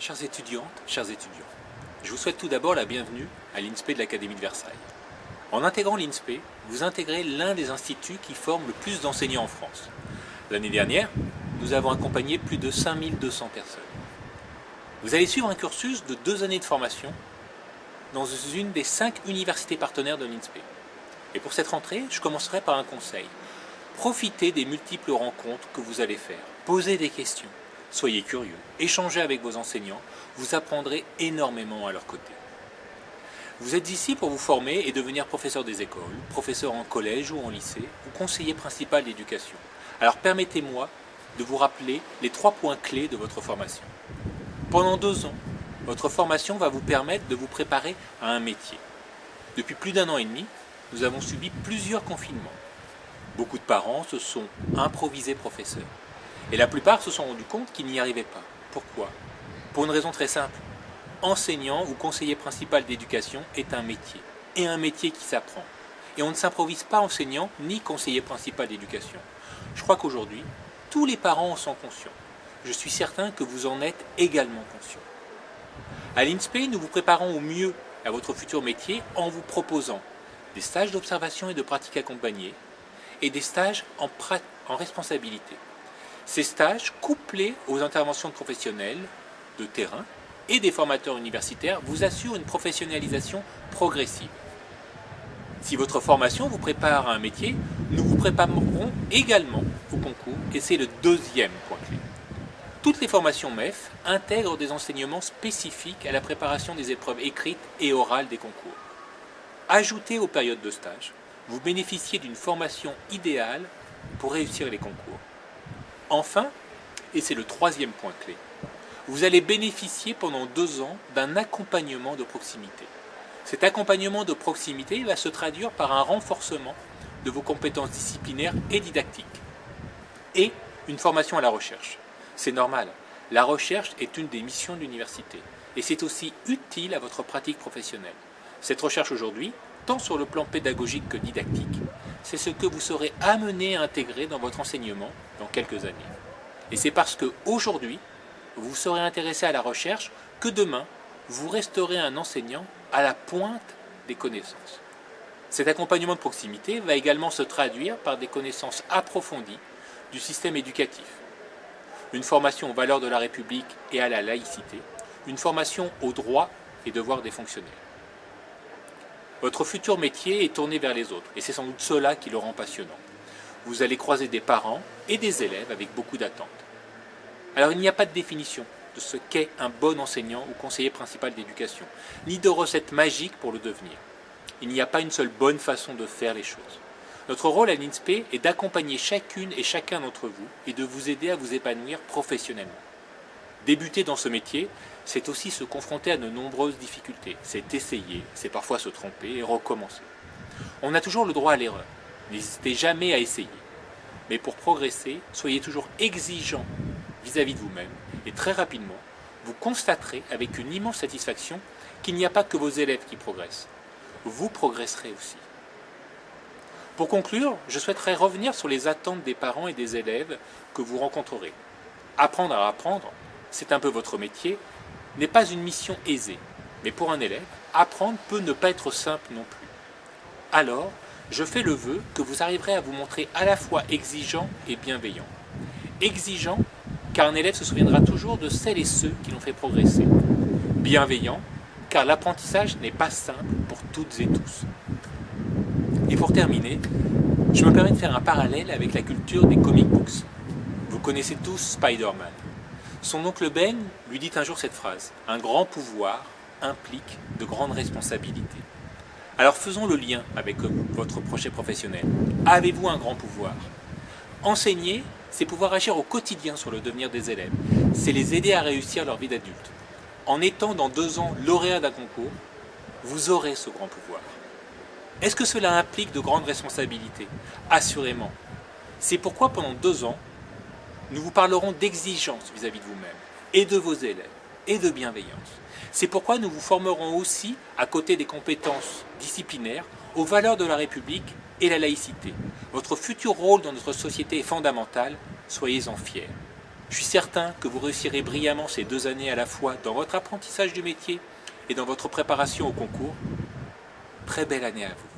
Chères étudiantes, chers étudiants, je vous souhaite tout d'abord la bienvenue à l'INSPE de l'Académie de Versailles. En intégrant l'INSPE, vous intégrez l'un des instituts qui forment le plus d'enseignants en France. L'année dernière, nous avons accompagné plus de 5200 personnes. Vous allez suivre un cursus de deux années de formation dans une des cinq universités partenaires de l'INSPE. Et pour cette rentrée, je commencerai par un conseil. Profitez des multiples rencontres que vous allez faire. Posez des questions. Soyez curieux. Échangez avec vos enseignants. Vous apprendrez énormément à leur côté. Vous êtes ici pour vous former et devenir professeur des écoles, professeur en collège ou en lycée, ou conseiller principal d'éducation. Alors permettez-moi de vous rappeler les trois points clés de votre formation. Pendant deux ans, votre formation va vous permettre de vous préparer à un métier. Depuis plus d'un an et demi, nous avons subi plusieurs confinements. Beaucoup de parents se sont improvisés professeurs. Et la plupart se sont rendus compte qu'ils n'y arrivaient pas. Pourquoi? Pour une raison très simple. Enseignant ou conseiller principal d'éducation est un métier. Et un métier qui s'apprend. Et on ne s'improvise pas enseignant ni conseiller principal d'éducation. Je crois qu'aujourd'hui, tous les parents en sont conscients. Je suis certain que vous en êtes également conscients. À l'INSPE, nous vous préparons au mieux à votre futur métier en vous proposant des stages d'observation et de pratique accompagnée et des stages en, en responsabilité. Ces stages, couplés aux interventions de professionnels de terrain et des formateurs universitaires, vous assurent une professionnalisation progressive. Si votre formation vous prépare à un métier, nous vous préparerons également au concours et c'est le deuxième point clé. Toutes les formations MEF intègrent des enseignements spécifiques à la préparation des épreuves écrites et orales des concours. Ajoutez aux périodes de stage, vous bénéficiez d'une formation idéale pour réussir les concours. Enfin, et c'est le troisième point clé, vous allez bénéficier pendant deux ans d'un accompagnement de proximité. Cet accompagnement de proximité va se traduire par un renforcement de vos compétences disciplinaires et didactiques et une formation à la recherche. C'est normal, la recherche est une des missions de l'université et c'est aussi utile à votre pratique professionnelle. Cette recherche aujourd'hui, tant sur le plan pédagogique que didactique, c'est ce que vous serez amené à intégrer dans votre enseignement dans quelques années. Et c'est parce que aujourd'hui, vous serez intéressé à la recherche que demain, vous resterez un enseignant à la pointe des connaissances. Cet accompagnement de proximité va également se traduire par des connaissances approfondies du système éducatif, une formation aux valeurs de la République et à la laïcité, une formation aux droits et devoirs des fonctionnaires. Votre futur métier est tourné vers les autres, et c'est sans doute cela qui le rend passionnant. Vous allez croiser des parents et des élèves avec beaucoup d'attentes. Alors il n'y a pas de définition de ce qu'est un bon enseignant ou conseiller principal d'éducation, ni de recette magique pour le devenir. Il n'y a pas une seule bonne façon de faire les choses. Notre rôle à l'INSPE est d'accompagner chacune et chacun d'entre vous et de vous aider à vous épanouir professionnellement. Débuter dans ce métier, c'est aussi se confronter à de nombreuses difficultés. C'est essayer, c'est parfois se tromper et recommencer. On a toujours le droit à l'erreur. N'hésitez jamais à essayer. Mais pour progresser, soyez toujours exigeant vis-à-vis de vous-même et très rapidement, vous constaterez avec une immense satisfaction qu'il n'y a pas que vos élèves qui progressent. Vous progresserez aussi. Pour conclure, je souhaiterais revenir sur les attentes des parents et des élèves que vous rencontrerez. Apprendre à apprendre, c'est un peu votre métier, n'est pas une mission aisée. Mais pour un élève, apprendre peut ne pas être simple non plus. Alors, je fais le vœu que vous arriverez à vous montrer à la fois exigeant et bienveillant. Exigeant, car un élève se souviendra toujours de celles et ceux qui l'ont fait progresser. Bienveillant, car l'apprentissage n'est pas simple pour toutes et tous. Et pour terminer, je me permets de faire un parallèle avec la culture des comic books. Vous connaissez tous Spider-Man. Son oncle Ben lui dit un jour cette phrase « Un grand pouvoir implique de grandes responsabilités ». Alors faisons le lien avec votre projet professionnel. Avez-vous un grand pouvoir? Enseigner, c'est pouvoir agir au quotidien sur le devenir des élèves. C'est les aider à réussir leur vie d'adulte. En étant dans deux ans lauréat d'un concours, vous aurez ce grand pouvoir. Est-ce que cela implique de grandes responsabilités? Assurément. C'est pourquoi pendant deux ans, nous vous parlerons d'exigence vis-à-vis de vous-même, et de vos élèves, et de bienveillance. C'est pourquoi nous vous formerons aussi, à côté des compétences disciplinaires, aux valeurs de la République et la laïcité. Votre futur rôle dans notre société est fondamental, soyez-en fiers. Je suis certain que vous réussirez brillamment ces deux années à la fois dans votre apprentissage du métier et dans votre préparation au concours. Très belle année à vous.